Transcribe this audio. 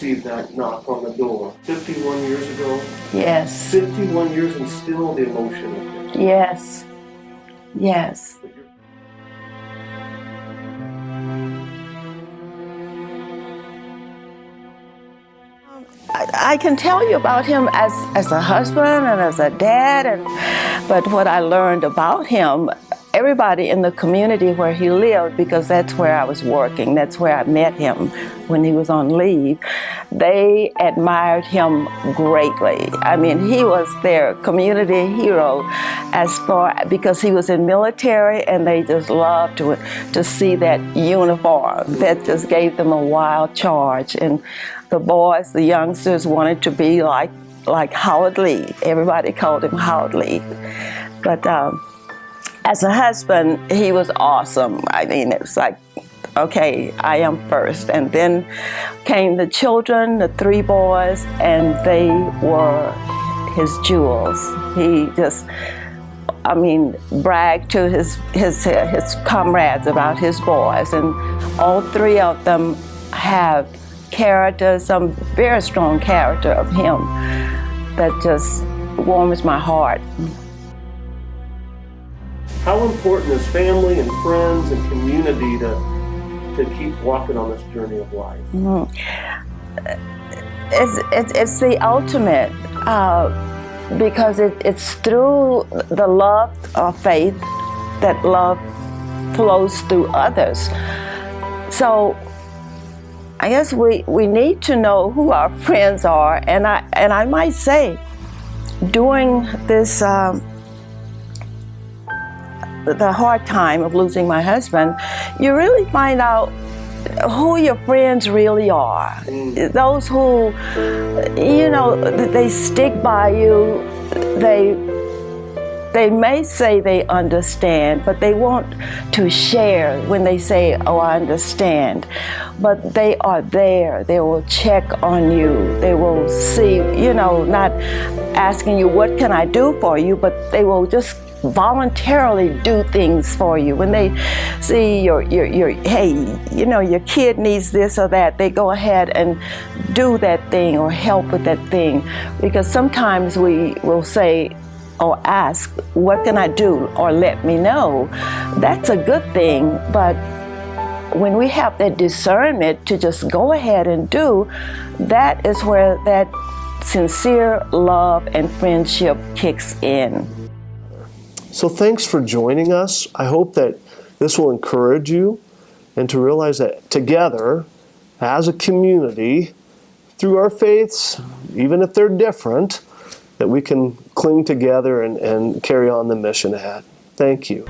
received that knock on the door 51 years ago. Yes. 51 years and still the emotion of it. Yes. Yes. I, I can tell you about him as, as a husband and as a dad, and, but what I learned about him, everybody in the community where he lived, because that's where I was working, that's where I met him when he was on leave, they admired him greatly. I mean, he was their community hero as far, because he was in military and they just loved to, to see that uniform that just gave them a wild charge. And the boys, the youngsters wanted to be like, like Howard Lee. Everybody called him Howard Lee. But um, as a husband, he was awesome. I mean, it was like, okay, I am first. And then came the children, the three boys, and they were his jewels. He just, I mean, bragged to his, his, his comrades about his boys. And all three of them have character, some very strong character of him that just warms my heart. How important is family and friends and community to, to keep walking on this journey of life? Mm. It's, it's, it's the ultimate uh, because it, it's through the love of faith that love flows through others. So I guess we, we need to know who our friends are. And I, and I might say, during this, um, the hard time of losing my husband, you really find out who your friends really are. Mm. Those who, you know, they stick by you, they they may say they understand, but they want to share when they say, oh, I understand. But they are there. They will check on you. They will see, you know, not asking you, what can I do for you? But they will just voluntarily do things for you. When they see your, your, your, hey, you know, your kid needs this or that, they go ahead and do that thing or help with that thing. Because sometimes we will say, or ask, what can I do, or let me know, that's a good thing, but when we have that discernment to just go ahead and do, that is where that sincere love and friendship kicks in. So thanks for joining us. I hope that this will encourage you and to realize that together, as a community, through our faiths, even if they're different, that we can cling together and, and carry on the mission ahead. Thank you.